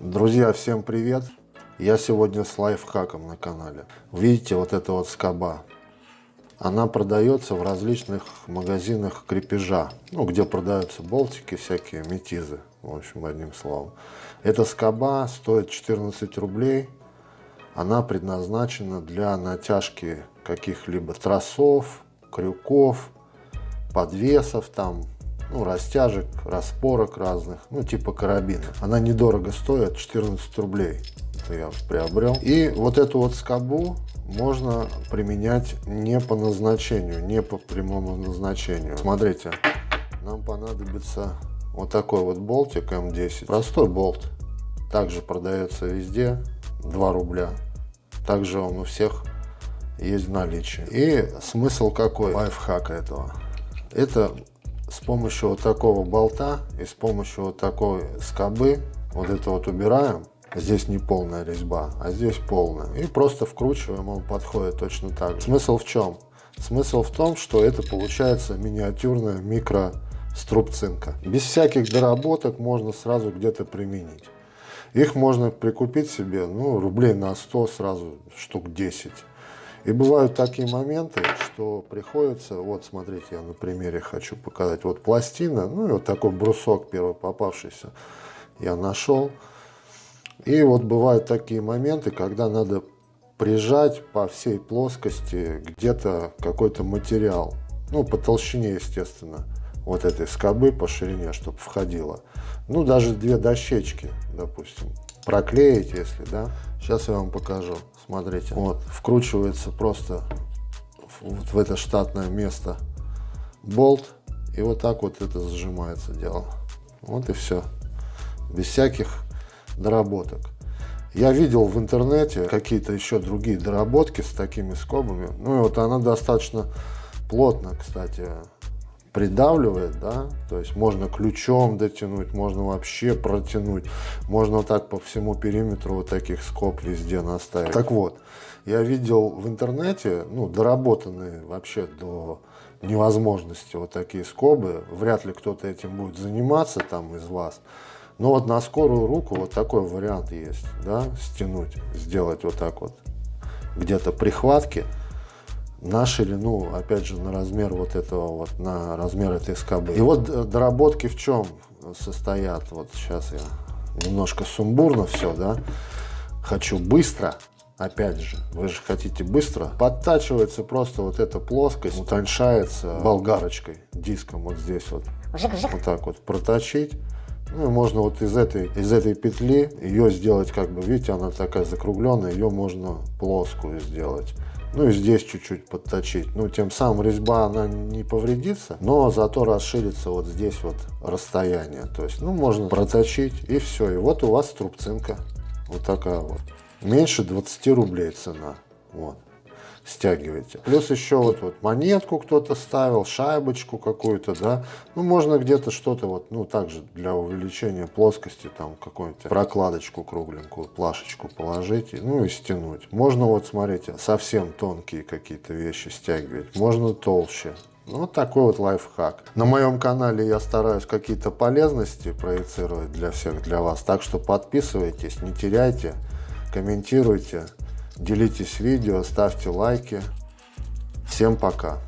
Друзья, всем привет! Я сегодня с лайфхаком на канале. Видите, вот эта вот скоба. Она продается в различных магазинах крепежа, ну, где продаются болтики, всякие метизы, в общем, одним словом. Эта скоба стоит 14 рублей. Она предназначена для натяжки каких-либо тросов, крюков, подвесов там, ну, растяжек, распорок разных, ну, типа карабина. Она недорого стоит, 14 рублей. Это я приобрел. И вот эту вот скобу можно применять не по назначению, не по прямому назначению. Смотрите, нам понадобится вот такой вот болтик М10. Простой болт. Также продается везде, 2 рубля. Также он у всех есть в наличии. И смысл какой лайфхака этого? Это с помощью вот такого болта и с помощью вот такой скобы вот это вот убираем. Здесь не полная резьба, а здесь полная. И просто вкручиваем, он подходит точно так же. Смысл в чем? Смысл в том, что это получается миниатюрная микро струбцинка. Без всяких доработок можно сразу где-то применить. Их можно прикупить себе, ну, рублей на 100 сразу, штук 10. И бывают такие моменты, что приходится, вот смотрите, я на примере хочу показать, вот пластина, ну и вот такой брусок первый попавшийся я нашел. И вот бывают такие моменты, когда надо прижать по всей плоскости где-то какой-то материал, ну по толщине, естественно, вот этой скобы по ширине, чтобы входило. Ну даже две дощечки, допустим, проклеить, если, да. Сейчас я вам покажу. Смотрите, вот, вкручивается просто вот в это штатное место болт. И вот так вот это зажимается дело. Вот и все. Без всяких доработок. Я видел в интернете какие-то еще другие доработки с такими скобами. Ну и вот она достаточно плотно, кстати, придавливает, да, то есть можно ключом дотянуть, можно вообще протянуть, можно вот так по всему периметру вот таких скоб везде наставить. Так вот, я видел в интернете, ну, доработанные вообще до невозможности вот такие скобы, вряд ли кто-то этим будет заниматься там из вас, но вот на скорую руку вот такой вариант есть, да, стянуть, сделать вот так вот, где-то прихватки, на ширину, опять же, на размер вот этого вот, на размер этой скобы. И вот э, доработки в чем состоят? Вот сейчас я немножко сумбурно все, да, хочу быстро, опять же, вы же хотите быстро, подтачивается просто вот эта плоскость, утоньшается болгарочкой, диском вот здесь вот, вот так вот проточить. Ну, и можно вот из этой, из этой петли ее сделать как бы, видите, она такая закругленная, ее можно плоскую сделать. Ну и здесь чуть-чуть подточить. Ну, тем самым резьба, она не повредится, но зато расширится вот здесь вот расстояние. То есть, ну, можно проточить и все. И вот у вас трубцинка. Вот такая вот. Меньше 20 рублей цена. Вот стягиваете. Плюс еще вот, вот монетку кто-то ставил, шайбочку какую-то, да. Ну, можно где-то что-то вот, ну, также для увеличения плоскости, там, какую-нибудь прокладочку кругленькую, плашечку положить, ну, и стянуть. Можно вот, смотрите, совсем тонкие какие-то вещи стягивать, можно толще. Ну, вот такой вот лайфхак. На моем канале я стараюсь какие-то полезности проецировать для всех, для вас. Так что подписывайтесь, не теряйте, комментируйте. Делитесь видео, ставьте лайки. Всем пока!